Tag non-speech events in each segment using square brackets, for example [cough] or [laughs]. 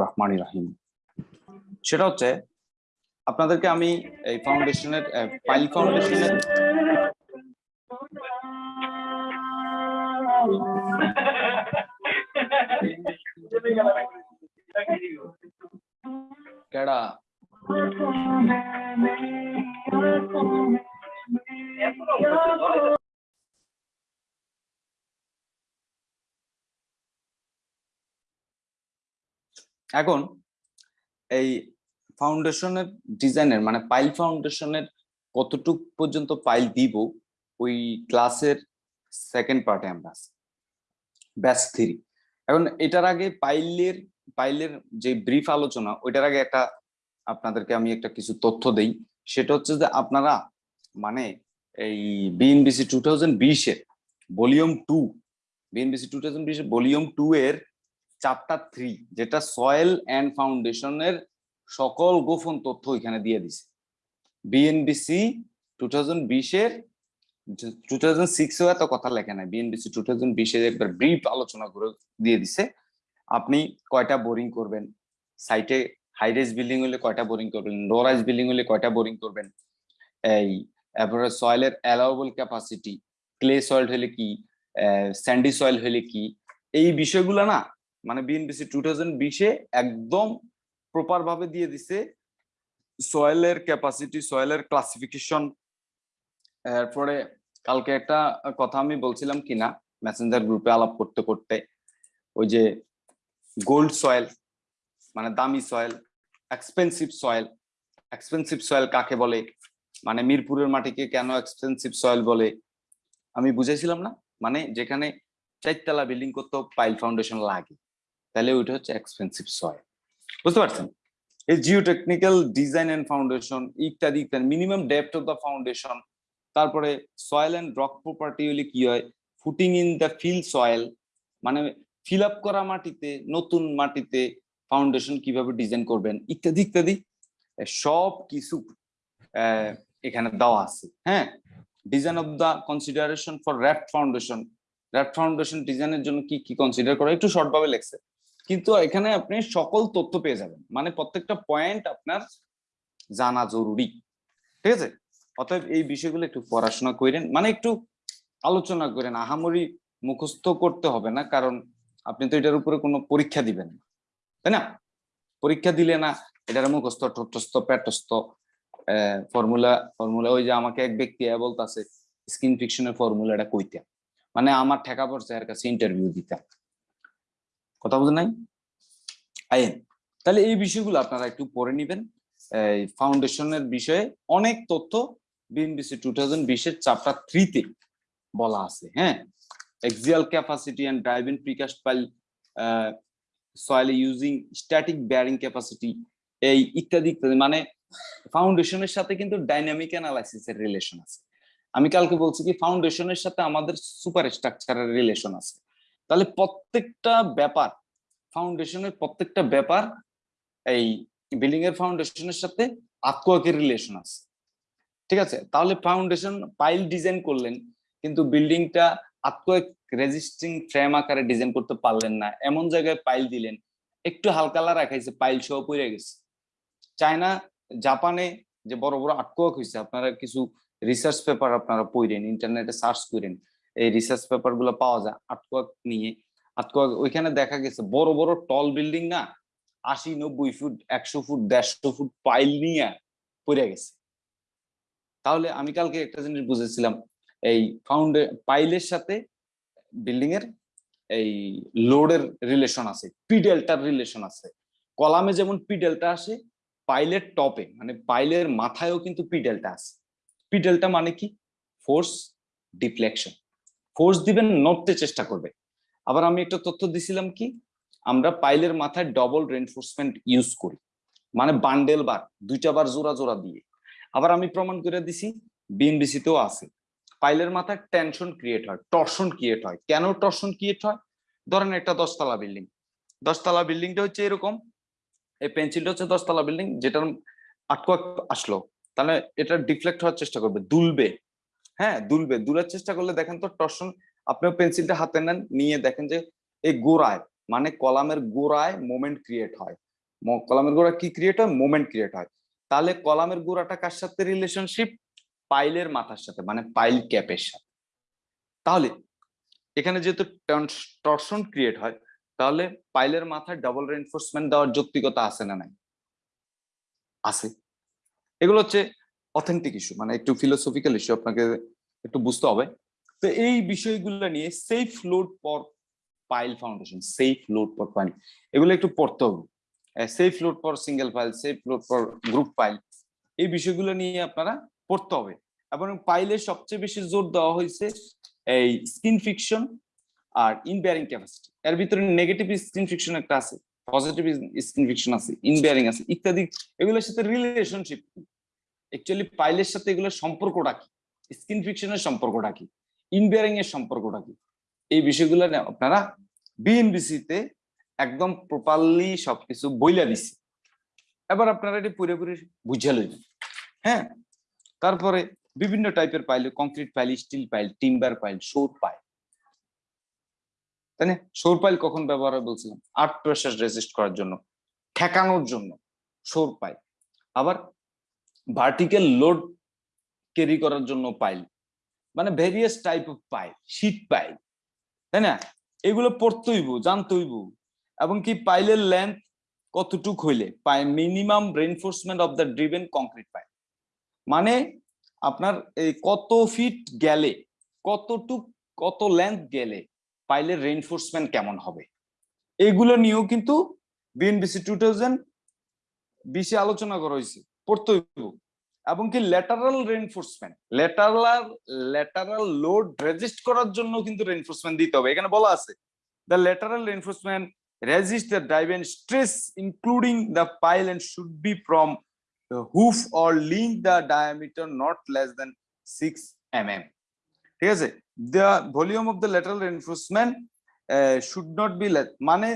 রহমানির রহিম। সেটা হচ্ছে আপনাদেরকে আমি এই ফাউন্ডেশনের পাইল ফাউন্ডেশনের কেডা? এখন এই ফাউন্ডেশনের ডিজাইনের মানে পাইল ফাউন্ডেশনের কতটুক পর্যন্ত পাইল দিব, ওই ক্লাসের সেকেন্ড পার্টে আমরা ব্যাস থ্রি। এখন এটার আগে পাইলের পাইলের যে ব্রিফ আলোচনা, ওইটার আগে একটা আপনাদেরকে আমি একটা কিছু তথ্য দেই। সেটা হচ্ছে যে আপনারা মানে এই বিএনবিসি টু থাউজেন্ড বিশের volume two BNBC two thousand বিশের ভলিউম টু এর চ্যাপ্টার থ্রি যেটা সয়েল অ্যান্ড ফাউন্ডেশনের সকল গোপন তথ্য এখানে দিয়ে দিছে। বিএনবিসি টু থাউজেন্ড বিশের টু থাউজেন্ড সিক্সেও এত কথা লেখে নাই। বিএনবিসি টু থাউজেন্ড বিশের একবার ব্রিফ আলোচনা করে দিয়ে দিছে। আপনি কয়টা বোরিং করবেন? সাইটে হাইরেজ বিল্ডিং হলে কয়টা বোরিং করবেন? লো রাইজ বিল্ডিং হলে কয়টা বোরিং করবেন? এই তারপরে সয়েলের অ্যালাউবল ক্যাপাসিটি ক্লে সয়েল হলে কি? স্যান্ডি সয়েল হলে কি? এই বিষয়গুলো না মানে বিএনবিসি টু থাউজেন্ড বিশে একদম প্রপার ভাবে দিয়ে দিছে সয়েলের ক্যাপাসিটি সয়েলের ক্লাসিফিকেশন এরপরে কালকে একটা কথা আমি বলছিলাম কিনা মেসেঞ্জার গ্রুপে আলাপ করতে করতে। ওই যে গোল্ড সয়েল মানে দামি soil expensive soil expensive soil কাকে বলে? মানে মিরপুরের মাটিকে কেন এক্সপেন্সিভ সয়েল বলে? আমি বুঝেছিলাম না। মানে যেখানে চারতলা বিল্ডিং করতেও পাইল ফাউন্ডেশন লাগে। তাহলে ওইটা হচ্ছে এক্সপেন্সিভ সয়েল বুঝতে পারছেন? এই জিওটেকনিক্যাল ডিজাইন এন্ড ফাউন্ডেশন ইত্যাদি ইত্যাদি minimum depth of the foundation তারপরে সয়েল এন্ড রক প্রপার্টি হলে কি হয়? Footing in the fill soil মানে ফিল আপ করা মাটিতে, নতুন মাটিতে ফাউন্ডেশন কীভাবে ডিজাইন করবেন, ইত্যাদি ইত্যাদি। সব কিছু এখানে দেওয়া আছে হ্যাঁ? Design of the consideration for raft foundation raft foundation ডিজাইনের জন্য কি কি কনসিডার করা একটু শর্টভাবে লেখছে। কিন্তু এখানে আপনি সকল তথ্য পেয়ে যাবেন। মানে প্রত্যেকটা পয়েন্ট আপনার জানা জরুরি। ঠিক আছে? অতএব এই বিষয়গুলো একটু পড়াশোনা করেন। মানে একটু আলোচনা করেন। আহামরি মুখস্থ করতে হবে না, কারণ আপনি তো এটার উপরে কোনো পরীক্ষা দিবেন না। তাই না? পরীক্ষা দিলে না এটার মুখস্থ, ঠোঁটস্থ, পেটস্থ ফর্মুলা ফর্মুলা ওই যে আমাকে এক ব্যক্তি বলতেছে স্কিন ফিকশনের ফর্মুলাটা কইতে। মানে আমার ঠেকা পড়ছে এর কাছে ইন্টারভিউ দিতাম কথা বুঝেন নাই? আইন তাহলে এই বিষয়গুলো আপনারা একটু পড়ে নিবেন। এই ফাউন্ডেশনের বিষয়ে অনেক তথ্য বিএনবিসি টু থাউজেন্ড বিশের চ্যাপ্টার থ্রিতে বলা আছে হ্যাঁ? Axial capacity and driving precast pile soil using static bearing capacity এই ইত্যাদি ইত্যাদি মানে ফাউন্ডেশনের সাথে কিন্তু ডাইনামিক অ্যানালাইসিসের রিলেশন আছে। আমি কালকে বলছি কি, ফাউন্ডেশনের সাথে আমাদের সুপার স্ট্রাকচারের রিলেশন আছে। তাহলে প্রত্যেকটা ব্যাপার ফাউন্ডেশনের প্রত্যেকটা ব্যাপার এই বিল্ডিং এর ফাউন্ডেশনের সাথে আত্মকের রিলেশন আছে। ঠিক আছে? তাহলে ফাউন্ডেশন পাইল ডিজাইন করলেন, কিন্তু বিল্ডিংটা আত্মক রেজিস্টিং ফ্রেম আকারে ডিজাইন করতে পারলেন না। এমন জায়গায় পাইল দিলেন, একটু হালকালা রাখাইছে পাইল সহ পড়ে গেছে। চায়না, জাপানে যে বড় বড় আটকক হয়েছে আপনারা কিছু রিসার্চ পেপার আপনারা পড়েন ইন্টারনেটে সার্চ করেন এই রিসার্চ পেপারগুলো পাওয়া যায় আটকক নিয়ে। আটকক ওইখানে দেখা গেছে, বড় বড় টল বিল্ডিং না, আশি, নব্বই ফুট, একশো ফুট, দেড়শো ফুট পাইল নিয়ে পড়ে গেছে। তাহলে আমি কালকে একটা জিনিস বুঝেছিলাম, এই ফাউন্ডে পাইলের সাথে বিল্ডিং এর এই লোডের রিলেশন আছে পিডেলটার রিলেশন আছে। কলামে যেমন পিডেলটা আসে পাইলের টপে মানে পাইলের মাথায়ও কিন্তু পিডেলটা আছে। পিডেলটা মানে কি? ফোর্স ডিফ্লেকশন ফোর্স দিবেন, নড়তে চেষ্টা করবে। আবার আমি একটা তথ্য দিছিলাম কি? আমরা পাইলের মাথায় ডবল রেনফোর্সমেন্ট ইউজ করি। মানে বান্ডেল বার, দুইটা বার জোড়া জোড়া দিয়ে। আবার আমি প্রমাণ করে দিছি বিএনবিসিতেও আছে। পাইলের মাথায় টেনশন ক্রিয়েট হয় টর্শন ক্রিয়েট হয়। কেন টর্শন ক্রিয়েট হয়? ধরেন একটা দশতলা বিল্ডিং দশতলা বিল্ডিংটা হচ্ছে এরকম, এই পেন্সিলটা হচ্ছে দশতলা বিল্ডিং যেটার আটকো আসলো। তাহলে এটা ডিফ্লেক্ট হওয়ার চেষ্টা করবে, দুলবে। হ্যাঁ দুলবে। দুলার চেষ্টা করলে দেখেন তো টর্শন আপনার পেন্সিলটা হাতে নেন, নিয়ে দেখেন যে এই গোড়ায় মানে কলামের গোড়ায় মোমেন্ট ক্রিয়েট হয়। কলামের গোড়া কি ক্রিয়েট হয়? মোমেন্ট ক্রিয়েট হয়। তাহলে কলামের গোড়াটা কার সাথে রিলেশনশিপ পাইলের মাথার সাথে মানে পাইল ক্যাপের সাথে। তাহলে, এখানে যেহেতু টর্শন ক্রিয়েট হয়, তাহলে পাইলের মাথায় ডাবল রেনফোর্সমেন্ট দেওয়ার যৌক্তিকতা আছে না নাই? আছে। এগুলো হচ্ছে অথেন্টিক ইস্যু মানে একটু ফিলোসফিক্যাল ইস্যু আপনাকে একটু বুঝতে হবে। তো এই বিষয়গুলো নিয়ে safe load per pile foundation safe load per pile এগুলো একটু পড়তে হবে। Safe load per single pile safe load per group pile এই বিষয়গুলো নিয়ে আপনারা পড়তে হবে। এবং পাইলে সবচেয়ে বেশি জোর দেওয়া হয়েছে এই স্কিন ফিকশন আর ইনবেয়ারিং ক্যাপাসিটি এর ভিতরে নেগেটিভ স্কিন ফিকশন একটা আছে পজিটিভ স্কিন ফিকশন আছে ইনবেয়ারিং আছে, ইত্যাদি। এগুলোর সাথে রিলেশনশিপ অ্যাকচুয়ালি পাইলের সাথে এগুলোর সম্পর্কটা কি? স্কিন ফিকশনের সম্পর্কটা কি? ইনবেয়ারিং এর সম্পর্কটা কি? এই বিষয়গুলো আপনারা বিএনবিসি তে একদম প্রপারলি সবকিছু বইলা দিছে এবার আপনারা এটি পুরোপুরি বুঝে লইবেন। হ্যাঁ? তারপরে বিভিন্ন টাইপের pile concrete pile steel pile timber pile সৌর পাইল তাই না? সৌর পাইল কখন ব্যবহার হয় বলছিলাম? আর্ট প্রেসার রেজিস্ট করার জন্য, ঠেকানোর জন্য সৌর পাইল আবার ভার্টিক্যাল লোড ক্যারি করার জন্য পাইল মানে various type of pile sheet pile তাই না? এগুলো পড়তে হইব জানতে হইব এবং কি পাইলের লেন্থ কতটুক হইলে? পাই minimum reinforcement of the driven concrete pile মানে আপনার এই কত ফিট গেলে, কতটুক, কত লেন্থ গেলে পাইলের রেনফোর্সমেন্ট কেমন হবে? এগুলো নিয়েও কিন্তু বিএনবিসি টু থাউজেন্ড বিশে আলোচনা করা হয়েছে। পড়তেইব এবং কি lateral reinforcement lateral lateral load resist করার জন্য কিন্তু রেইনফোর্সমেন্ট দিতে হবে। এখানে বলা আছে the lateral reinforcement resist the drive stress including the pile end should be from hoop or link the diameter not less than 6 mm. ঠিক আছে? The volume of the lateral reinforcement should not be মানে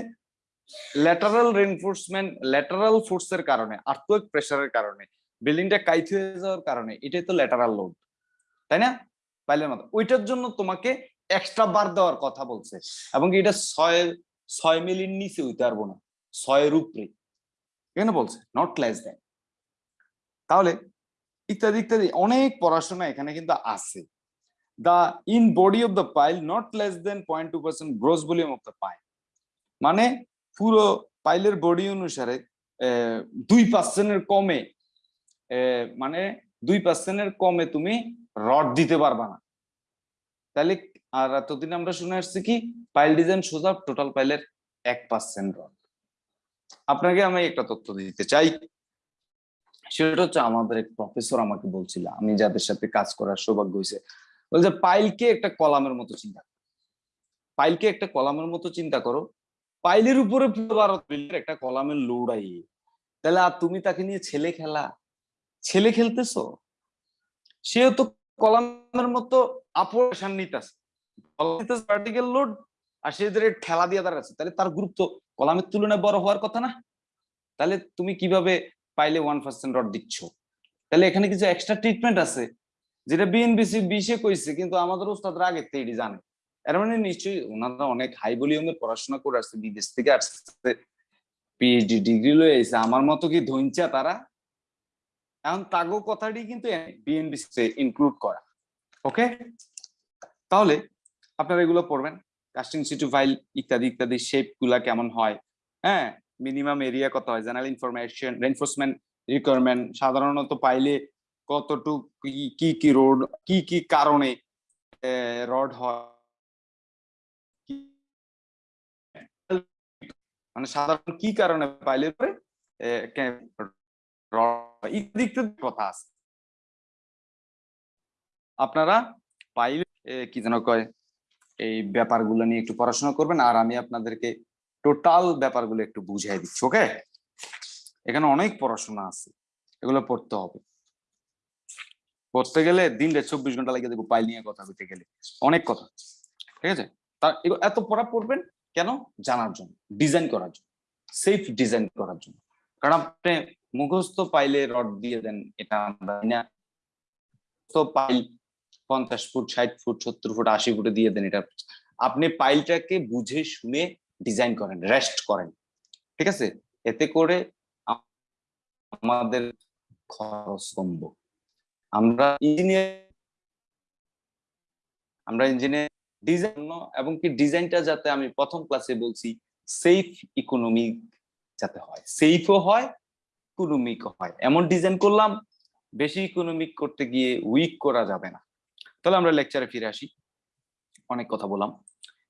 lateral reinforcement lateral ফোর্সের কারণে আর্থিক প্রেসারের কারণে বিল্ডিংটা কাইত হয়ে যাওয়ার কারণে, এটাই তো ল্যাটারাল লোড তাই না? পাইলের মতো। ওইটার জন্য তোমাকে এক্সট্রা বার দেওয়ার কথা বলছে। এবং এটা ছয় ছয় মিলির নিচে হইতে পারব না, ছয়ের উপরে। এখানে বলছে নট লেস দেন তাহলে ইত্যাদি ইত্যাদি অনেক পড়াশোনা এখানে কিন্তু আছে। The in body of the pile not less than point two percent gross volume of the pile মানে পুরো পাইলের বডি অনুসারে দুই পার্সেন্টের কমে মানে দুই পার্সেন্টের কমে তুমি রড দিতে পারবা না। তাহলে আর এতদিন আমরা শুনে আসছি কি, পাইল ডিজাইন সোজা টোটাল পাইলের এক পার্সেন্ট রড আপনাকে আমি একটা তথ্য দিতে চাই। সেটা হচ্ছে আমাদের এক প্রফেসর আমাকে বলছিল, আমি যাদের সাথে কাজ করার সৌভাগ্য হয়েছে, বলছে, পাইলকে একটা কলামের মতো চিন্তা। পাইলকে একটা কলামের মতো চিন্তা করো পাইলের উপরে একটা কলামের লোড আই তাহলে আর তুমি তাকে নিয়ে ছেলে খেলা? ছেলে খেলতেছো? সেও তো কলামের মতো লোড আর সে ঠেলা দিয়ে তাহলে তার গুরুত্ব কলামের তুলনায় বড় হওয়ার কথা না? তাহলে তুমি কীভাবে পাইলে ওয়ান পার্সেন্ট রড দিচ্ছ? তাহলে এখানে কিছু এক্সট্রা ট্রিটমেন্ট আছে, যেটা বিএনবিসি বিশে কইছে, কিন্তু আমাদের ওস্তাদরা আগে থেকে জানে। এর মানে নিশ্চয়ই ওনারা অনেক হাই ভলিউমের পড়াশোনা করে আসছে, বিদেশ থেকে আসছে পিএইচডি ডিগ্রি লয়ে এসে আমার মতো কি ধৈঞ্চা তারা? এখন তাগো কথাটি কিন্তু বিএনবিসি ইনক্লুড করা। ওকে তাহলে আপনারা এগুলো পড়বেন। কাস্টিং সিটু ফাইল ইত্যাদি ইত্যাদি শেপগুলা কেমন হয়? হ্যাঁ? মিনিমাম এরিয়া কত হয়? জেনারেল ইনফরমেশন রেনফোর্সমেন্ট রিকোয়ারমেন্ট সাধারণত পাইলে কতটুকু, কি কি রোড কি কি কারণে রড হয়? মানে সাধারণ কি কারণে পাইলে পরে কথা আছে। আপনারা পাইলে কি যেন কয়, এই ব্যাপারগুলো নিয়ে একটু পড়াশোনা করবেন, আর আমি আপনাদেরকে টোটাল ব্যাপারগুলো একটু বুঝাই দিচ্ছি, ওকে? এখানে অনেক পড়াশোনা আছে, এগুলো পড়তে হবে। পড়তে গেলে দিন দিনটা চব্বিশ ঘণ্টা লাগিয়ে দেবো, পাইল নিয়ে কথা বলতে গেলে। অনেক কথা, ঠিক আছে? তা এত পড়া পড়বেন কেন? জানার জন্য ডিজাইন করার জন্য সেফ ডিজাইন করার জন্য। কারণ আপনি মুখস্থ পাইলে রড দিয়ে দেন, এটা আমরা। পাইল পঞ্চাশ ফুট, ষাট ফুট, সত্তর ফুট, আশি ফুটে দিয়ে দেন এটা। আপনি পাইলটাকে বুঝে, শুনে ডিজাইন করেন রেস্ট করেন। ঠিক আছে? এতে করে আমাদের খরচ কমবো। আমরা ইঞ্জিনিয়ার আমরা ইঞ্জিনিয়ার ডিজাইন এবং কি ডিজাইনটা যাতে আমি প্রথম ক্লাসে বলছি সেফ ইকোনমিক যাতে হয়। সেফও হয় ইকোনমিক হয়। এমন ডিজাইন করলাম, বেশি ইকোনমিক করতে গিয়ে উইক করা যাবে না। তাহলে আমরা লেকচারে ফিরে আসি। অনেক কথা বললাম।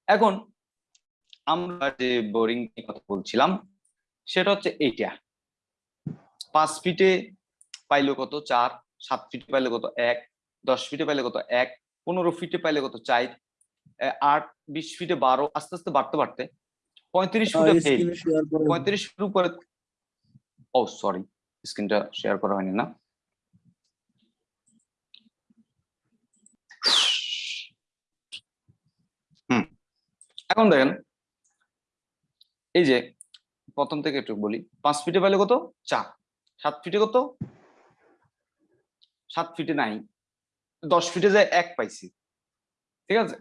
এখন আমরা যে বোরিং কথা বলছিলাম, সেটা হচ্ছে এইটা। পাঁচ ফিটে পাইলো কত? চার। সাত ফিটে পাইলে কত? এক। দশ ফিটে পাইলে কত? এক। পনেরো ফিটে পাইলে কত? চার। আট বিশ ফিটে বারো আস্তে আস্তে বাড়তে বাড়তে পঁয়ত্রিশ ফুটে পঁয়ত্রিশ ফুট উপরে ও সরি স্ক্রিনটা শেয়ার করা হয়নি না। হুম এখন দেখেন এই যে প্রথম থেকে একটু বলি পাঁচ ফিটে পাইলে কত? চার। সাত ফিটে কত? সাত ফিটে নাই দশ ফিটে যায় এক পাইছি। ঠিক আছে?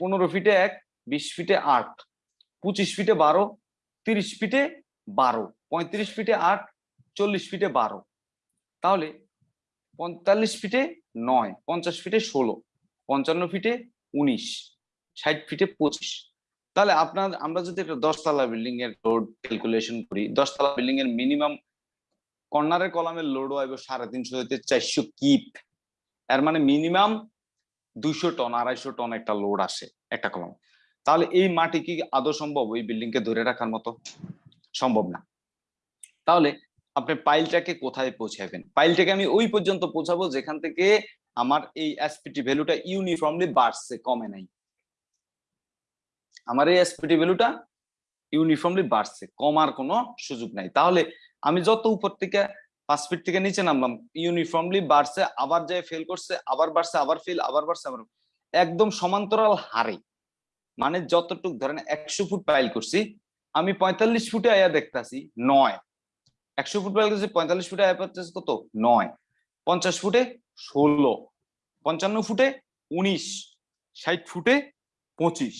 পনেরো ফিটে এক বিশ ফিটে আট পঁচিশ ফিটে বারো তিরিশ ফিটে বারো পঁয়ত্রিশ ফিটে আট চল্লিশ ফিটে বারো তাহলে পঁয়তাল্লিশ ফিটে নয় পঞ্চাশ ফিটে ষোলো পঞ্চান্ন ফিটে উনিশ ষাট ফিটে পঁচিশ তাহলে আপনার আমরা যদি একটা দশতলা বিল্ডিং এর লোড ক্যালকুলেশন করি দশতলা বিল্ডিং এর মিনিমাম কর্নারের কলামের লোড হইব সাড়ে তিনশো হইতে চারশো কিপ এর মানে মিনিমাম দুইশো টন, আড়াইশো টন একটা লোড আসে একটা কলম তাহলে এই মাটি কি আদৌ সম্ভব? ওই বিল্ডিং কে ধরে রাখার মতো? সম্ভব না। তাহলে আপনি পাইলটাকে কোথায় পৌঁছাবেন? পাইলটাকে আমি ওই পর্যন্ত পৌঁছাবো যেখান থেকে আমার এই এসপিটি ভ্যালুটা ইউনিফর্মলি বাড়ছে, কমে নাই। আমার এই এসপিটি ভ্যালুটা ইউনিফর্মলি বাড়ছে, কমার কোনো সুযোগ নাই। তাহলে আমি যত উপর থেকে পাঁচ ফিট থেকে নিচে নামলাম। ইউনিফর্মলি বাড়ছে, আবার যায় ফেল করছে, আবার বাড়ছে, আবার ফেল আবার বাড়ছে, আবার একদম সমান্তরাল হারে। মানে যতটুক ধরেন একশো ফুট পাইল করছি, আমি পঁয়তাল্লিশ ফুটে আয়া দেখতাছি, নয়। একশো ফুট পাইল করছি, পঁয়তাল্লিশ ফুটে আয়া পাচ্ছি কত? নয়। পঞ্চাশ ফুটে ষোলো। পঞ্চান্ন ফুটে উনিশ। ষাট ফুটে পঁচিশ।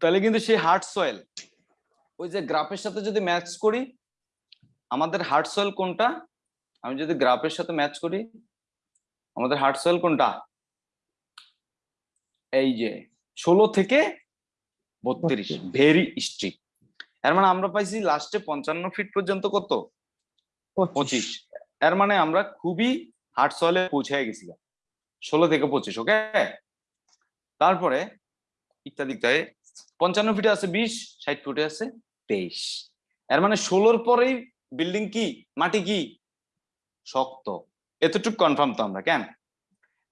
তাহলে কিন্তু সেই হার্ড সয়েল ওই যে গ্রাফের সাথে যদি ম্যাচ করি আমাদের হার্ট সয়েল কোনটা? আমি যদি গ্রাফের সাথে ম্যাচ করি আমাদের হার্ট সয়েল কোনটা? এই যে ষোলো থেকে বত্রিশ ভেরি স্ট্রিক এর মানে আমরা পাইছি লাস্টে পঞ্চান্ন ফিট পর্যন্ত কত? পঁচিশ। এর মানে আমরা খুবই হার্ট সয়েলে পৌঁছে গেছিলাম। ষোলো থেকে পঁচিশ ওকে তারপরে ইত্যাদি ইত্যাদি। পঞ্চান্ন ফিটে আছে বিশ ষাট ফুটে আছে তেইশ। এর মানে ষোলোর পরেই বিল্ডিং কি? মাটি কি? শক্ত। এতটুকু কনফার্ম তো আমরা কেন?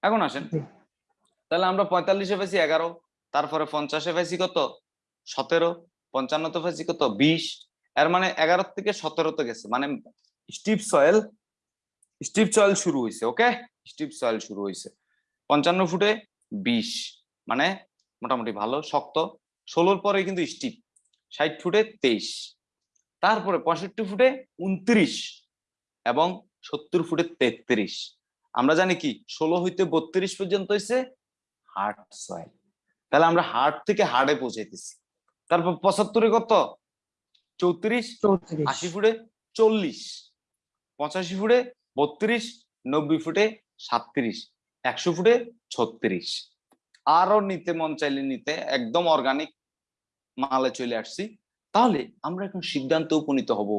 এখন আসেন। তাহলে আমরা পঁয়তাল্লিশে পাইছি এগারো তারপরে পঞ্চাশে পাইছি কত? সতেরো পঞ্চান্নতে পাইছি কত? বিশ। এর মানে এগারো থেকে সতেরোতে গেছে। মানে স্টিপ সয়েল স্টিপ সয়েল শুরু হয়েছে ওকে স্টিপ সয়েল শুরু হয়েছে পঞ্চান্ন ফুটে বিশ। মানে মোটামুটি ভালো শক্ত। ষোলোর পরে কিন্তু স্টিপ ষাট ফুটে তেইশ। তারপরে পঁয়ষট্টি ফুটে উনত্রিশ এবং সত্তর ফুটে তেত্রিশ। আমরা জানি কি ষোলো হইতে বত্রিশ পর্যন্ত হয়েছে হার্ট সয়েল। তাহলে আমরা হার্ট থেকে হার্ডে পৌঁছাইতেছি। তারপর পঁচাত্তরে কত? চৌত্রিশ। আশি ফুটে চল্লিশ। পঁচাশি ফুটে বত্রিশ। নব্বই ফুটে সাতত্রিশ। একশো ফুটে ছত্রিশ। আরও নিতে মন চাইলে নিতে একদম অর্গানিক মালে চলে আসছি। তাহলে আমরা এখন সিদ্ধান্তে উপনীত হব।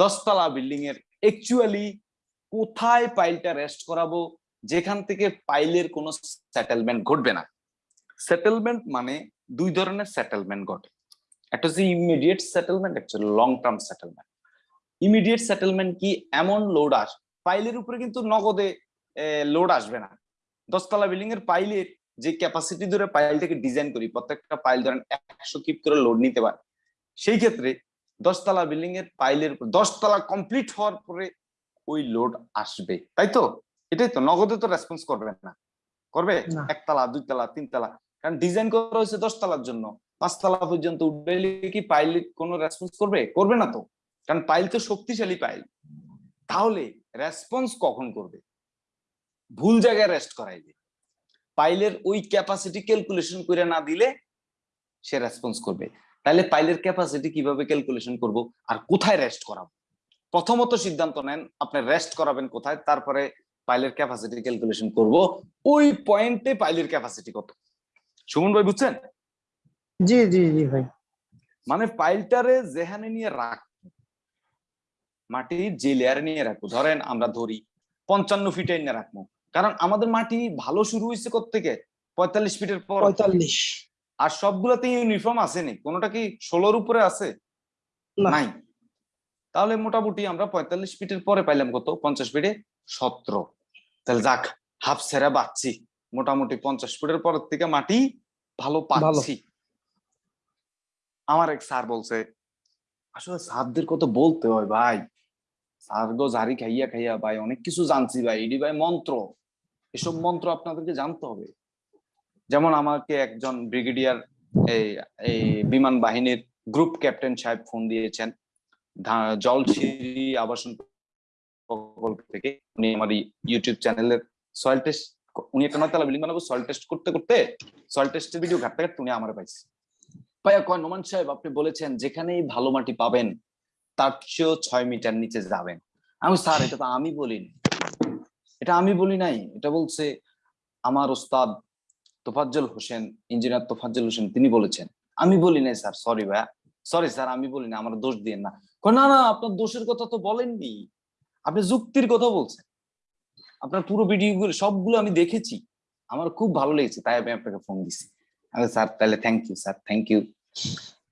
দশতলা বিল্ডিং এর অ্যাকচুয়ালি কোথায় পাইলটা রেস্ট করাবো? যেখান থেকে পাইলের কোনো সেটেলমেন্ট ঘটবে না। সেটেলমেন্ট মানে দুই ধরনের সেটেলমেন্ট ঘটে। একটা হচ্ছে ইমিডিয়েট সেটেলমেন্ট একটা long term settlement immediate settlement কি এমন লোড আস পাইলের উপরে কিন্তু নগদে লোড আসবে না। দশতলা বিল্ডিং এর পাইলের যে ক্যাপাসিটি ধরে পাইলটাকে ডিজাইন করি, প্রত্যেকটা পাইল ধরেন একশো কিপ করে লোড নিতে পারে। সেই ক্ষেত্রে দশতলা বিল্ডিং এর পাইলের উপর দশতলা কমপ্লিট হওয়ার পরে ওই লোড আসবে তাই তো? এটাই তো নগদে তো রেসপন্স করবে না। করবে। একতলা দুইতলা তিনতলা কারণ ডিজাইন করা হয়েছে দশতলার জন্য। পাঁচতলা পর্যন্ত উঠবে কি পাইল কোনো রেসপন্স করবে? করবে না তো। কারণ পাইল তো শক্তিশালী পাইল তাহলে রেসপন্স কখন করবে? ভুল জায়গায় রেস্ট করাইবে। পাইলের ওই ক্যাপাসিটি ক্যালকুলেশন করে না দিলে সে রেসপন্স করবে। তাহলে পাইলের ক্যাপাসিটি কীভাবে ক্যালকুলেশন করব? আর কোথায় রেস্ট করাবো? প্রথমত সিদ্ধান্ত নেন আপনি রেস্ট করাবেন কোথায়? তারপরে পাইলের ক্যাপাসিটি ক্যালকুলেশন করব। ওই পয়েন্টে পাইলের ক্যাপাসিটি কত? সুমন ভাই বুঝছেন? জি জি জি ভাই। মানে পাইলটারে যেখানে নিয়ে রাখ মাটি যে লেয়ারে নিয়ে রাখব। ধরেন আমরা ধরি পঞ্চান্ন ফিটে নিয়ে রাখব। কারণ আমাদের মাটি ভালো শুরু হয়েছে থেকে পঁয়তাল্লিশ ফিটের পর। পঁয়তাল্লিশ। আর সবগুলোতে ইউনিফর্ম আছে আসেনি। কোনোটা কি ষোলোর উপরে আছে? নাই। তাহলে মোটামুটি আমরা পঁয়তাল্লিশ ফিটের পরে পাইলাম কত? পঞ্চাশ ফিটে সতেরো। তাহলে যাক হাফ সেরা বাচ্ছি। মোটামুটি পঞ্চাশ ফুটের পরের থেকে মাটি ভালো পাচ্ছি। আমার এক স্যার বলছে আসলে স্যারদের কত বলতে হয় ভাই। স্যার গো জারি খাইয়া খাইয়া ভাই অনেক কিছু জানছি ভাই। এডি ভাই মন্ত্র। এসব মন্ত্র আপনাদেরকে জানতে হবে। যেমন আমাকে একজন ব্রিগেডিয়ার এই এই বিমান বাহিনীর গ্রুপ ক্যাপ্টেন সাহেব ফোন দিয়েছেন। জলছিরি আবাসন প্রকল্প থেকে উনি আমার ইউটিউব চ্যানেলের সয়েল টেস্ট উনি একটা নয়তলা বিল্ডিং বানাবো সয়েল টেস্ট করতে করতে সয়েল টেস্টের ভিডিও ঘাটতে ঘাটতে উনি আমার পাইছে। ভাইয়া কয় নোমান সাহেব, আপনি বলেছেন যেখানেই ভালো মাটি পাবেন, তার চেয়েও ছয় মিটার নিচে যাবেন। আমি, স্যার, এটা তো আমি বলিনি। এটা আমি বলি নাই। এটা বলছে আমার ওস্তাদ তোফাজ্জল হোসেন, ইঞ্জিনিয়ার তোফাজ্জল হোসেন, তিনি বলেছেন। আমি বলি নাই, স্যার সরি ভাইয়া। সরি স্যার, আমি বলি না আমার দোষ দিয়ে না। না না, আপনার দোষের কথা তো বলেননি। আপনি যুক্তির কথা বলছেন। আপনার পুরো ভিডিওগুলো সবগুলো আমি দেখেছি। আমার খুব ভালো লেগেছে, তাই আমি আপনাকে ফোন দিছি। স্যার, তাহলে thank you sir thank you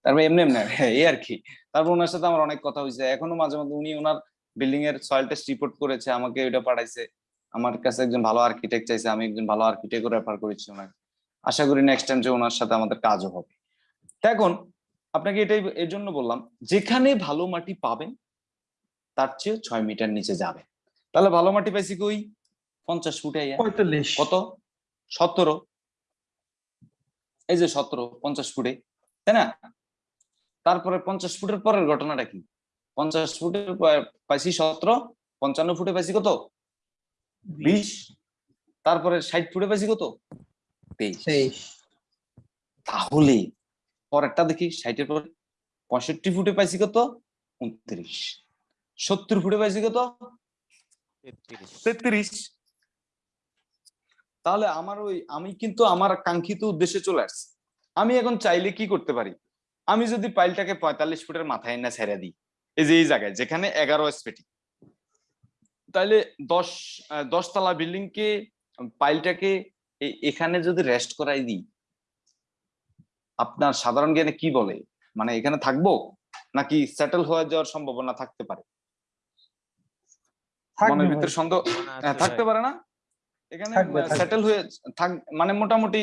তারপরে এমনি এমনি, এই আর কি। তারপর ওনার সাথে আমার অনেক কথা হয়েছে। এখনও মাঝে মাঝে উনি ওনার বিল্ডিং এর সয়েল টেস্ট রিপোর্ট করেছে, আমাকে ওইটা পাঠাইছে। আমার কাছে একজন ভালো আর্কিটেক্ট চাইছে, আমি একজন ভালো আর্কিটেক্ট রেফার করেছি ওনাকে। আশা করি নেক্সট টাইম যে ওনার সাথে আমাদের কাজও হবে। এখন আপনাকে এটাই এর জন্য বললাম যেখানে ভালো মাটি পাবেন তার চেয়ে ছয় মিটার নিচে যাবে। তাহলে ভালো মাটি পাইছি কই? পঞ্চাশ ফুটে কত? সতেরো। এই যে সতেরো পঞ্চাশ ফুটে তাই না? তারপরে পঞ্চাশ ফুটের পরের ঘটনাটা কি? পঞ্চাশ ফুটের পর পাইছি সতেরো পঞ্চান্ন ফুটে পাইছি কত? বিশ। তারপরে ষাট ফুটে পাইছি কত? তেইশ। তাহলে পরেরটা দেখি ষাটের পর পঁয়ষট্টি ফুটে পাইছি কত? উনত্রিশ। সত্তর ফুটে পাইছি কত? তেত্রিশ। তাহলে আমার ওই আমি কিন্তু আমার কাঙ্ক্ষিত উদ্দেশ্যে চলে আসছি। আমি এখন চাইলে কি করতে পারি? আমি যদি পাইলটাকে পঁয়তাল্লিশ ফুটের মাথায় না ছেড়ে দিই এই যে এই জায়গায় যেখানে এগারো এসপেটি তাহলে দশ আহ, দশতলা বিল্ডিং কে পাইলটাকে এখানে যদি রেস্ট করাই দিই আপনার সাধারণ জ্ঞানে কি বলে? মানে এখানে থাকব? নাকি সেটেল হয়ে যাওয়ার সম্ভাবনা থাকতে পারে? মনের ভিতরে সন্দেহ? হ্যাঁ, থাকতে পারে না? এখানে থাকবে, থাকবে। সেটেল হয়ে থাক মানে মোটামুটি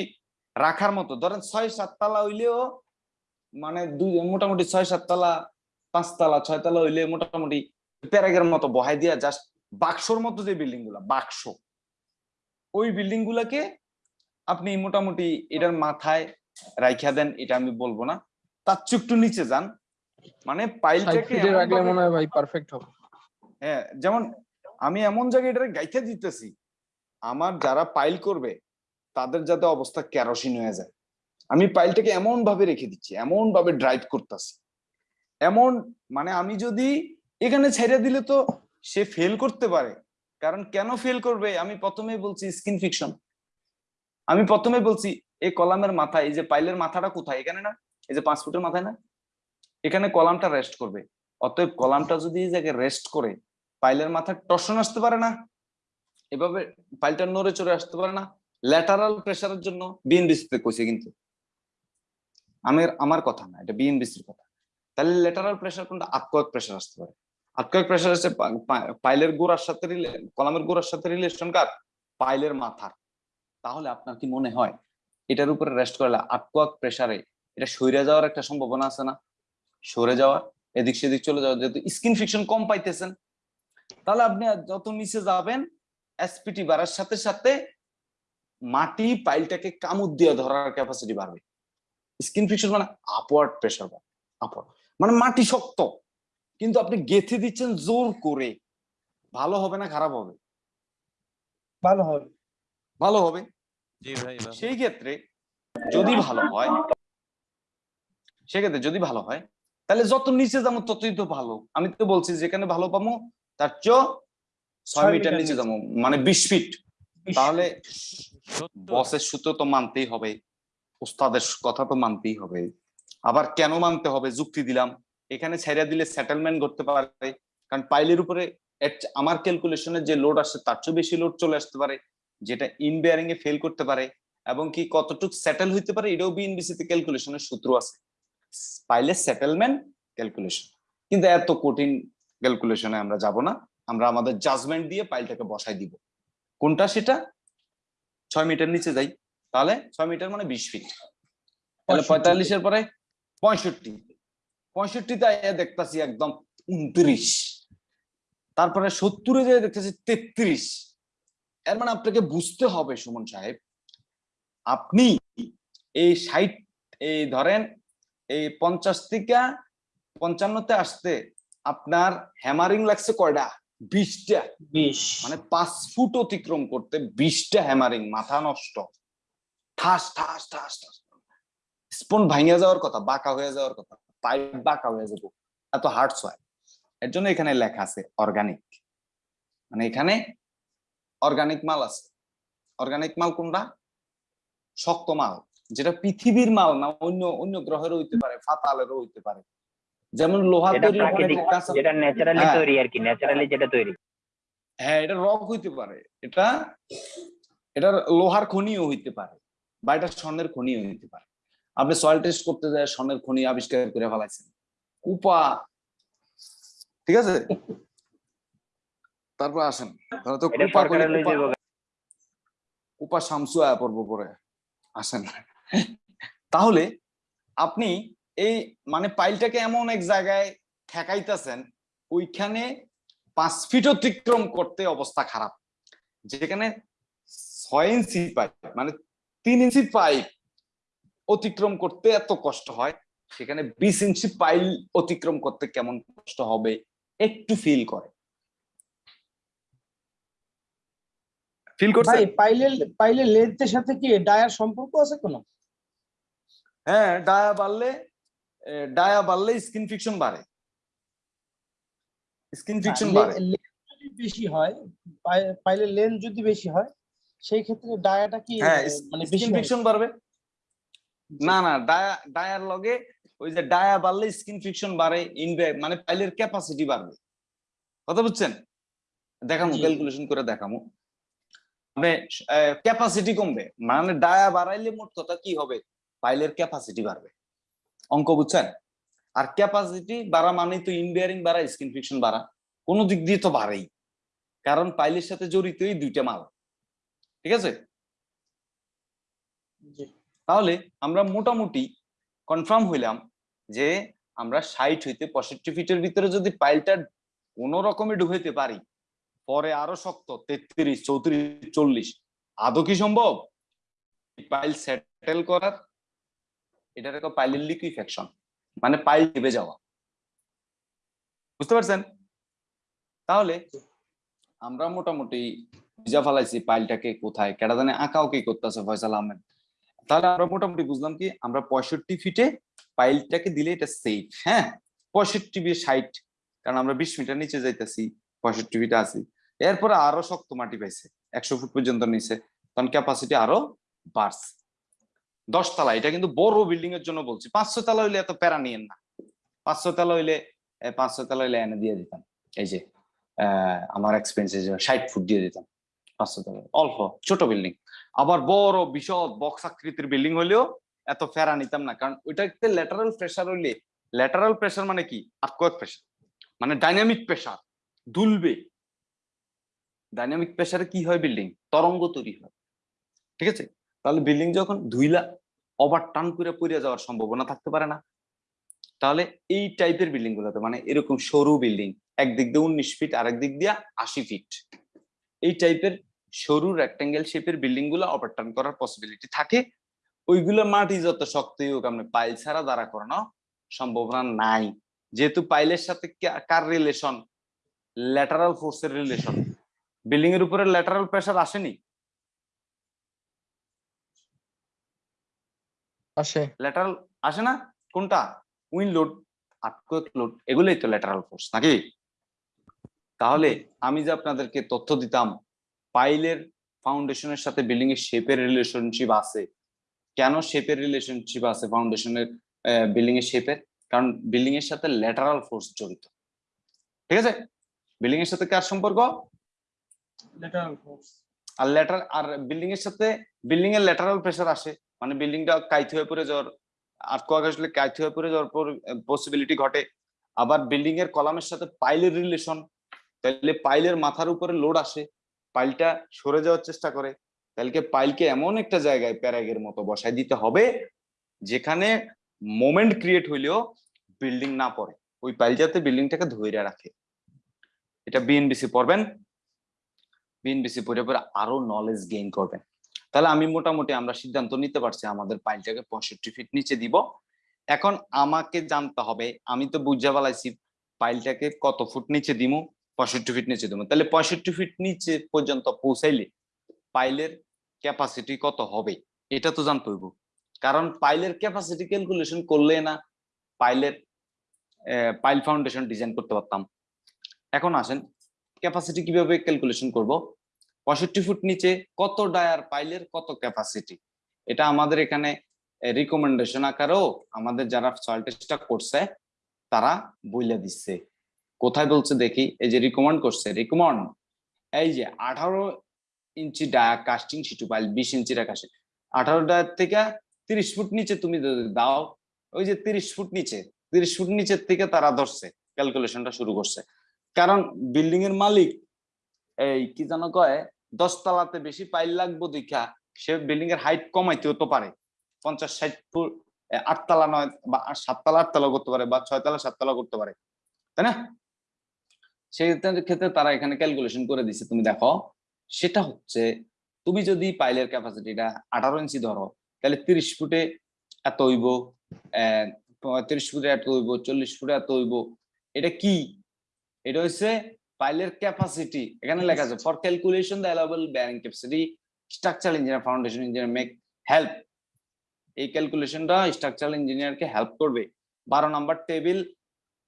রাখার মতো। ধরেন ছয় সাততলা হইলেও মানে দুই মোটামুটি ছয় সাততলা পাঁচতলা ছয়তলা হইলে মোটামুটি প্যারাগের মতো বহাই দিয়া জাস্ট বাক্সর মতো যে বিল্ডিংগুলা বাক্স ওই বিল্ডিং গুলাকে আপনি মোটামুটি এটার মাথায় রাইখা দেন এটা আমি বলব না। তার চেয়ে একটু নিচে যান। মানে পাইলটাকে রাখলে মনে হয় ভাই পারফেক্ট হবে। হ্যাঁ যেমন আমি এমন জায়গায় এটা গাইতে দিতেছি আমার যারা পাইল করবে তাদের যাতে অবস্থা কেরোসিন হয়ে যায়। আমি পাইলটাকে এমন ভাবে রেখে দিচ্ছি এমন ভাবে ড্রাইভ করতেছি। এমন মানে আমি যদি এখানে ছেড়ে দিলে তো সে ফেল করতে পারে। কারণ কেন ফেল করবে? আমি প্রথমেই বলছি স্কিন ফিকশন আমি প্রথমে বলছি, এই কলামের মাথায় এই যে পাইলের মাথাটা কোথায়? এখানে না? এই যে পাঁচ ফুটের মাথায় না? এখানে কলামটা রেস্ট করবে। অতএব কলামটা যদি এই জায়গায় রেস্ট করে, পাইলের মাথায় টর্শন আসতে পারে না। এভাবে পাইলটা নড়ে চড়ে আসতে পারে না। ল্যাটারাল প্রেসারের জন্য বিএনবিসিতে কইছে কিন্তু। আমি আমার কথা না, এটা বিএনবিসির কথা। তাহলে ল্যাটারাল প্রেসার কোনটা? আটকয়েক প্রেসার আসতে পারে। আটকয়েক প্রেসার আছে পাইলের গোড়ার সাথে কলামের গোড়ার সাথে রিলেশন কার? পাইলের মাথার। তাহলে আপনার কি মনে হয় এটার উপরে রেস্ট করলে আটকয়েক প্রেসারে এটা সইরে যাওয়ার একটা সম্ভাবনা আছে না? সরে যাওয়ার এদিক সেদিক চলে যাওয়ার যেহেতু স্কিন ফিকশন কম পাইতেছেন তাহলে আপনি যত নিচে যাবেন এসপিটি বাড়ার সাথে সাথে মাটি পাইলটাকে কামুদ দিয়ে ধরার ক্যাপাসিটি বাড়বে। স্কিন ফিকশন মানে আপওয়ার্ড প্রেসার বাড়বে আপওয়ার্ড মানে মাটি শক্ত। কিন্তু আপনি গেথে দিচ্ছেন জোর করে ভালো হবে না খারাপ হবে? ভালো হবে। ভালো হবে। সেই ক্ষেত্রে যদি ভালো হয় সেক্ষেত্রে যদি ভালো হয় তাহলে যত নিচে যাব ততই তো ভালো। আমি তো বলছি যেখানে ভালো পাবো তার চেয়েও ছয় মিটার নিচে। যাব মানে বিশ ফিট। তাহলে বসের সূত্র তো মানতেই হবে উস্তাদের কথা তো মানতেই হবে। আবার কেন মানতে হবে? যুক্তি দিলাম। এখানে ছেড়ে দিলে সেটেলমেন্ট করতে পারে। কারণ পাইলের উপরে আমার ক্যালকুলেশনের যে লোড আসছে তার চেয়ে বেশি লোড চলে আসতে পারে। যেটা ইন বেয়ারিং এ ফেল করতে পারে এবং কি কতটুক সেটেল হইতে পারে এটাও বিএনবিসি তে ক্যালকুলেশনের সূত্র আছে। পাইলের সেটেলমেন্ট ক্যালকুলেশন কিন্তু এত কঠিন ক্যালকুলেশনে আমরা যাব না। আমরা আমাদের জাজমেন্ট দিয়ে পাইলটাকে বসাই দিব। কোনটা সেটা? ছয় মিটার নিচে যাই। তাহলে ছয় মিটার মানে বিশ ফিট তাহলে 65 পঁয়তাল্লিশের পরে পঁয়ষট্টি। পঁয়ষট্টিতে দেখতাছি একদম উনত্রিশ। তারপরে সত্তরে যে দেখতেছি তেত্রিশ। এর মানে আপনাকে বুঝতে হবে সুমন সাহেব। আপনি এই ষাট এই ধরেন এই পঞ্চাশ থেকে পঞ্চান্নতে আসতে আপনার হ্যামারিং লাগছে কয়টা? বিশটা। বিশ। মানে পাঁচ ফুট অতিক্রম করতে বিশটা হ্যামারিং মাথা নষ্ট। ঠাস ঠাস ঠাস ঠাস। স্পন ভাঙিয়া যাওয়ার কথা বাঁকা হয়ে যাওয়ার কথা পাইপ বাঁকা হয়ে যাব। এত হার্টস হয় এর জন্য এখানে লেখা আছে অর্গানিক মানে এখানে অর্গানিক মাল আছে। অর্গানিক মাল কোনটা? শক্ত মাল যেটা পৃথিবীর মাল না অন্য অন্য গ্রহেরও হইতে পারে ফাতালেরও হইতে পারে। যেমন লোহা তৈরি যেটা ন্যাচারালি। তৈরি আর কি ন্যাচারালি যেটা তৈরি। হ্যাঁ এটা রক হইতে পারে এটা এটা লোহার খনিও হইতে পারে বা এটা স্বর্ণের খনিও হইতে পারে। আপনি সয়েল টেস্ট করতে যায় স্বর্ণের খনি আবিষ্কার করে ফেলাইছেন। উপা ঠিক আছে? তারপর আসেন। তো কুপা শামসু আয়া পড়ব পরে। আসেন। তাহলে আপনি এই মানে পাইলটাকে এমন এক জায়গায় ঠেকাইতেছেন ওইখানে পাঁচ ফিট অতিক্রম করতে অবস্থা খারাপ। যেখানে ছয় ইঞ্চি পাইপ মানে তিন ইঞ্চি পাইপ অতিক্রম করতে এত কষ্ট হয় সেখানে বিশ ইঞ্চি পাইল অতিক্রম করতে কেমন কষ্ট হবে একটু ফিল করে। ফিল করছে? ভাই পাইলের পাইলের লেন্থের সাথে কি ডায়ার সম্পর্ক আছে কোনো? হ্যাঁ ডায়া বাড়লে ডায়া বাড়লে স্কিন ফিকশন বাড়ে। স্কিন ফিকশন বাড়ে। যদি বেশি হয় পাই- পাইলের লেন্থ যদি বেশি হয় সেই ক্ষেত্রে ডায়াটা কি হ্যাঁ মানে স্কিন বেশি ফিকশন বাড়বে। না না ডায়া ডায়ার লগে ওই যে ডায়া বাড়লে স্কিন ফিকশন বাড়ে ইনবে মানে পাইলের ক্যাপাসিটি বাড়বে। কথা বুঝছেন? দেখামু ক্যালকুলেশন করে দেখামু। ক্যাপাসিটি কমবে। মানে ডায়া বাড়াইলে মোট কথা কি হবে? পাইলের ক্যাপাসিটি বাড়বে। অঙ্ক বুঝছেন? আর ক্যাপাসিটি বাড়া মানে তো ইনবিয়ারিং বাড়া স্কিন ফিকশন বাড়া। কোনো দিক দিয়ে তো বাড়েই। কারণ পাইলের সাথে জড়িতই দুইটা মাল। ঠিক আছে? তাহলে আমরা মোটামুটি কনফার্ম হইলাম যে আমরা ষাট হইতে পঁয়ষট্টি ফিটের ভিতরে যদি পাইলটা কোন রকমে ঢুকাইতে পারি পরে আরও শক্ত, তেত্রিশ, চৌত্রিশ, চল্লিশ। আদৌ কি সম্ভব? পাইল সেটেল করার এটার একটা পাইলের লিকুইফ্যাকশন মানে পাইল টিপে যাওয়া। বুঝতে পারছেন? তাহলে আমরা মোটামুটি বুঝা ফেলাইছি পাইলটাকে কোথায় কেটা জানে আঁকাও কি করতেছে ফয়সাল আহমেদ। তাহলে আমরা মোটামুটি বুঝলাম কি, আমরা পঁয়ষট্টি ফিটে পাইলটাকে দিলে এটা সেফ হ্যাঁ? পঁয়ষট্টি বিয়ে ষাট, কারণ আমরা বিশ মিটার নিচে যাইতেছি, পঁয়ষট্টি ফিটে আছি। এরপরে আরও শক্ত মাটি পাইছে, একশো ফুট পর্যন্ত নিচে। তখন ক্যাপাসিটি আরও বাড়ছে। দশ তলা, এটা কিন্তু বড় বিল্ডিং এর জন্য বলছি। পাঁচশো তলা হইলে এত প্যারা নিয়েন না। পাঁচশো তলা হইলে পাঁচশো তলা হইলে এনে দিয়ে দিতাম। এই যে আমার এক্সপেন্সে ষাট ফুট দিয়ে দিতাম পাঁচশো তলা। অল্প, ছোট বিল্ডিং আবার বড়, বিশদ বক্স আকৃতির বিল্ডিং হলেও এত ফেরা নিতাম না। কারণ ওইটাতে ল্যাটারাল প্রেসার হইলে ল্যাটারাল প্রেসার মানে কি? আর্কোয়াক প্রেসার মানে ডাইনামিক প্রেসার দুলবে। ডাইনামিক প্রেসারে কি হয় বিল্ডিং তরঙ্গ তৈরি হয়। ঠিক আছে? তাহলে বিল্ডিং যখন ধুইলা ওভার টান করে পড়ে যাওয়ার সম্ভাবনা থাকতে পারে না। তাহলে এই টাইপের বিল্ডিং গুলোতে মানে এরকম সরু বিল্ডিং একদিক দিয়ে উনিশ ফিট আরেক দিক দিয়ে আশি ফিট এই টাইপের সরু রেক্টাঙ্গেল শেপের বিল্ডিংগুলো ওভারটার্ন করার পসিবিলিটি থাকে। ওইগুলো মাটি যত শক্তই হোক, আপনি পাইল ছাড়া দাঁড়া করানো সম্ভাবনা নাই। যেহেতু পাইলের সাথে কার রিলেশন ল্যাটারাল ফোর্সের রিলেশন বিল্ডিং এর উপরে ল্যাটারাল প্রেসার আসেনি? আসে। ল্যাটারাল আসে না? কোনটা? উইন লোড আর্থকোয়েক লোড এগুলোই তো ল্যাটারাল ফোর্স নাকি? তাহলে আমি যে আপনাদেরকে তথ্য দিতাম পাইলের ফাউন্ডেশনের সাথে বিল্ডিং এর শেপের রিলেশনশিপ আছে। কেন শেপের রিলেশনশিপ আছে ফাউন্ডেশনের বিল্ডিং এর শেপের কারণ বিল্ডিং এর সাথে ল্যাটারাল ফোর্স জড়িত। ঠিক আছে? বিল্ডিং এর সাথে কার সম্পর্ক? আর ল্যাটার আর বিল্ডিং এর সাথে বিল্ডিং এর ল্যাটারাল প্রেসার আসে। মানে বিল্ডিংটা কাইত হয়ে পড়ে যাওয়ার আর্থকোয়াক আসলে কাইত হয়ে পড়ে যাওয়ার পসিবিলিটি ঘটে। আবার বিল্ডিং এর কলামের সাথে পাইলের রিলেশন তাহলে পাইলের মাথার উপরে লোড আসে। পাইলটা সরে যাওয়ার চেষ্টা করে। তাহলে পাইলকে এমন একটা জায়গায় প্যারাগের মতো বসাই দিতে হবে, যেখানে মোমেন্ট ক্রিয়েট হইলেও বিল্ডিং না পড়ে। ওই পাইল যাতে বিল্ডিংটাকে ধরে রাখে। এটা বিএনবিসি পড়বেন। বিএনবিসি পড়ে পরে আরও নলেজ গেইন করবেন তাহলে আমি মোটামুটি আমরা সিদ্ধান্ত নিতে পারছি আমাদের পাইলটাকে পঁয়ষট্টি ফিট নিচে দিব। এখন আমাকে জানতে হবে, আমি তো বুঝা বলাইছি পাইলটাকে কত ফুট নিচে দিমু, পঁয়ষট্টি ফিট নিচে দিমু। তাহলে পঁয়ষট্টি ফিট নিচে পর্যন্ত পৌঁছাইলে পাইলের ক্যাপাসিটি কত হবে? এটা তো জানতে হইব। কারণ পাইলের ক্যাপাসিটি ক্যালকুলেশন করলে না পাইলের পাইল ফাউন্ডেশন ডিজাইন করতে পারতাম। এখন আসেন ক্যাপাসিটি কীভাবে ক্যালকুলেশন করব? পঁয়ষট্টি ফুট নিচে কত ডায়ার পাইলের কত ক্যাপাসিটি এটা আমাদের এখানে রিকমেন্ডেশন আকারেও আমাদের যারা সয়েল টেস্টটা করছে, তারা বইলে দিচ্ছে। কোথায় বলছে দেখি, এই যে রিকমেন্ড করছে রিকমেন্ড এই যে আঠারো inch dia cast in situ pile, বিশ ইঞ্চির আকাশে আঠারো ডায়ার থেকে তিরিশ ফুট নিচে তুমি যদি দাও, ওই যে তিরিশ ফুট নিচে, তিরিশ ফুট নিচের থেকে তারা ধরছে ক্যালকুলেশনটা শুরু করছে। কারণ বিল্ডিং এর মালিক, এই কি জানো কয় দশ তলাতে বেশি পাইল লাগবো দেখা, সে বিল্ডিং এর হাইট কমাইতেও তো পারে। পঞ্চাশ, ষাট ফুট আটতলা নয় বা সাততলা, আটতলা করতে পারে বা ছয়তলা, সাততলা করতে পারে। তাই না? সেই ক্ষেত্রে তারা এখানে ক্যালকুলেশন করে দিছে, তুমি দেখো। সেটা হচ্ছে, তুমি যদি পাইলের ক্যাপাসিটিটা আঠারো ইঞ্চি ধরো, তাহলে তিরিশ ফুটে এত হইব পঁয়ত্রিশ ফুটে এত হইব, চল্লিশ ফুটে এত হইব। এটা কি? এটা হচ্ছে পাইলের ক্যাপাসিটি এখানে লেখা আছে for calculation the allowable bearing capacity structural engineer foundation engineer make help এই ক্যালকুলেশনটা স্ট্রাকচারাল ইঞ্জিনিয়ারকে হেল্প করবে। বারো নাম্বার টেবিল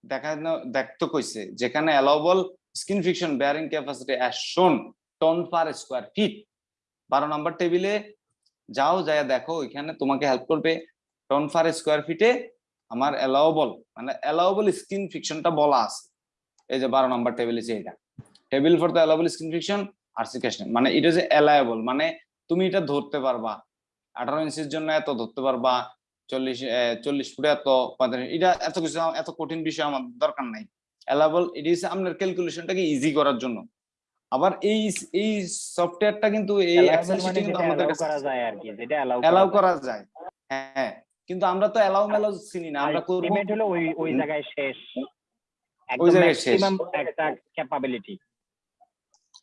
দেখানো দেখতে কইছে, যেখানে allowable skin friction bearing capacity as shown ton per square feet বারো নাম্বার টেবিলে যাও যায় দেখো, এখানে তোমাকে হেল্প করবে টন পার স্কোয়ার ফিটে আমার অ্যালাউবল মানে অ্যালাউবল স্কিন ফ্রিকশনটা বলা আছে। এই যে বারো নম্বর টেবিল আছে এটা। Table for the allowable skin friction আর্সিকেশন মানে এটা যে অ্যালায়েবল মানে তুমি এটা ধরতে পারবা। আঠারো ইঞ্চির জন্য এত ধরতে পারবা চল্লিশ চল্লিশ ফুটে এত এটা এত কিছু এত কঠিন বিষয় আমার দরকার নাই। অ্যালাবল এটি হচ্ছে আপনার ক্যালকুলেশনটাকে ইজি করার জন্য। আবার এই এই সফটওয়্যারটা কিন্তু এই এক্সেল মানে শিটে কিন্তু আমাদের কাছে করা যায় আর কি যেটা allow অ্যালাউ করা যায়। হ্যাঁ কিন্তু আমরা তো অ্যালাউ মেলাও চিনি না আমরা করব লিমিট হলো ওই ওই জায়গায় শেষ। একদম ম্যাক্সিমাম একটা ক্যাপাবিলিটি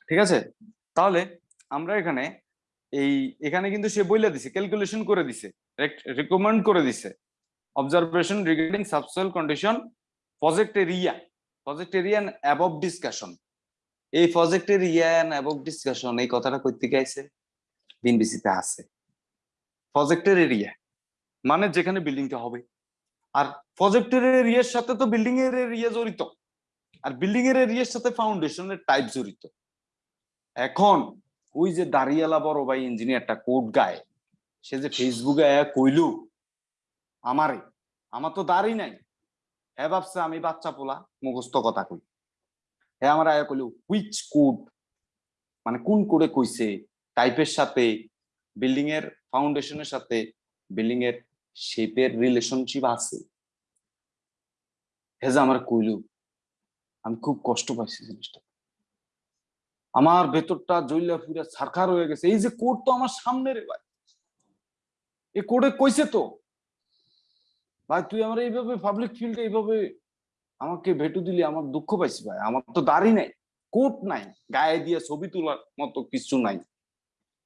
ঠিক আছে? তাহলে আমরা এখানে এই এখানে কিন্তু সে বইলা দিছে ক্যালকুলেশন করে দিছে রিকমেন্ড করে দিছে। Observation regarding subsoil condition project area project area above discussion এই project area and above discussion এই কথাটা থেকে আইছে? বিনবিসিতে আছে। প্রজেক্টের এরিয়া মানে যেখানে বিল্ডিংটা হবে। আর প্রজেক্টের এরিয়ার সাথে তো বিল্ডিং এর এরিয়া জড়িত। আর বিল্ডিং এর এরিয়ার সাথে ফাউন্ডেশনের টাইপ জড়িত। এখন ওই যে দাঁড়িয়ালা বড় ভাই ইঞ্জিনিয়ারটা কোড গায়, সে যে ফেসবুকে কইলু, আমারে, আমার তো দাড়ি নাই। হ্যাঁ ভাবছে, আমি বাচ্চা পোলা, মুখস্থ কথা কই। হ্যাঁ আমার আয়া কইলু হুইচ কোড মানে কোন কোডে কইছে? টাইপের সাথে বিল্ডিং এর ফাউন্ডেশনের সাথে বিল্ডিং এর শেপের রিলেশনশিপ আছে। যে আমার কইলু, আমি খুব কষ্ট পাইছি জিনিসটা। আমার ভেতরটা জইলা ফুরা সারখার হয়ে গেছে। এই যে কোড তো আমার সামনে রে ভাই। এই কোডে কইছে তো, ভাই, তুই আমার এইভাবে পাবলিক ফিল্ডে এইভাবে আমাকে ভেটু দিলি, আমার দুঃখ পাইছি ভাই। আমার তো দাড়ি নাই, কোট নাই, গায়ে দিয়ে ছবি তোলার মতো কিছু নাই।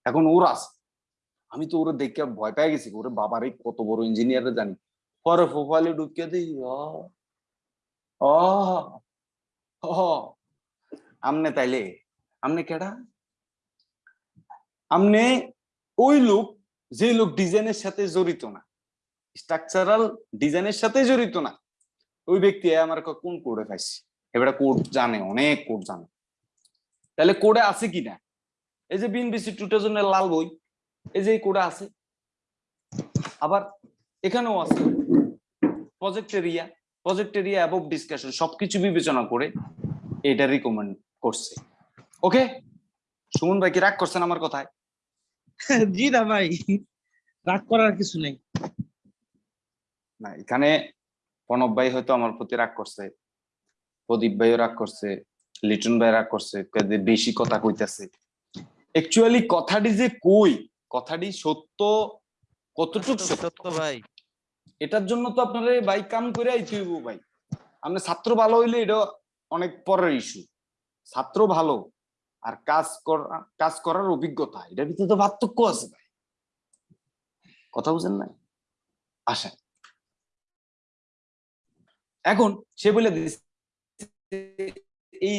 এখন ওর আছে। আমি তো ওরা দেখে ভয় পেয়ে গেছি, ওরে বাবারে কত বড় ইঞ্জিনিয়ার জানি। পরে প্রোফাইলে ঢুকে দিই আমনে তাইলে, আমনে কেডা? আমনে ওই লোক, যে লোক ডিজাইনের সাথে জড়িত না স্ট্রাকচারাল ডিজাইনের সাথে জড়িত না, ওই ব্যক্তি আমার কোন কোডে পাইছি? এবারে কোড জানে, অনেক কোড জানে। তাহলে কোডে আছে কিনা? এই যে বিএনবিসি টু থাউজেন্ডের লাল বই এই যে কোডে আছে। আবার এখানেও আছে। Project area project area above discussion সবকিছু বিবেচনা করে এটা রিকমেন্ড করছে। ওকে সুমন ভাই কি রাগ করছেন আমার কথায়? [laughs] জি না ভাই রাগ করার কিছু নেই। না এখানে প্রণব ভাই হয়তো আমার প্রতি রাগ করছে প্রদীপ ভাইও রাগ করছে লিটন ভাই রাগ করছে বেশি কথা কইতাছে। অ্যাকচুয়ালি কথাটি যে কই কথাটি সত্য কতটুক সত্য ভাই। এটার জন্য তো আপনারা ভাই কাম করে আইতে হইব ভাই। আপনি ছাত্র ভালো হইলে এটা অনেক পরের ইস্যু ছাত্র ভালো আর কাজ করা কাজ করার অভিজ্ঞতা এটার ভিতরে তো পার্থক্য আছে ভাই। কথা বুঝেন না আসেন। এখন সে বলে এই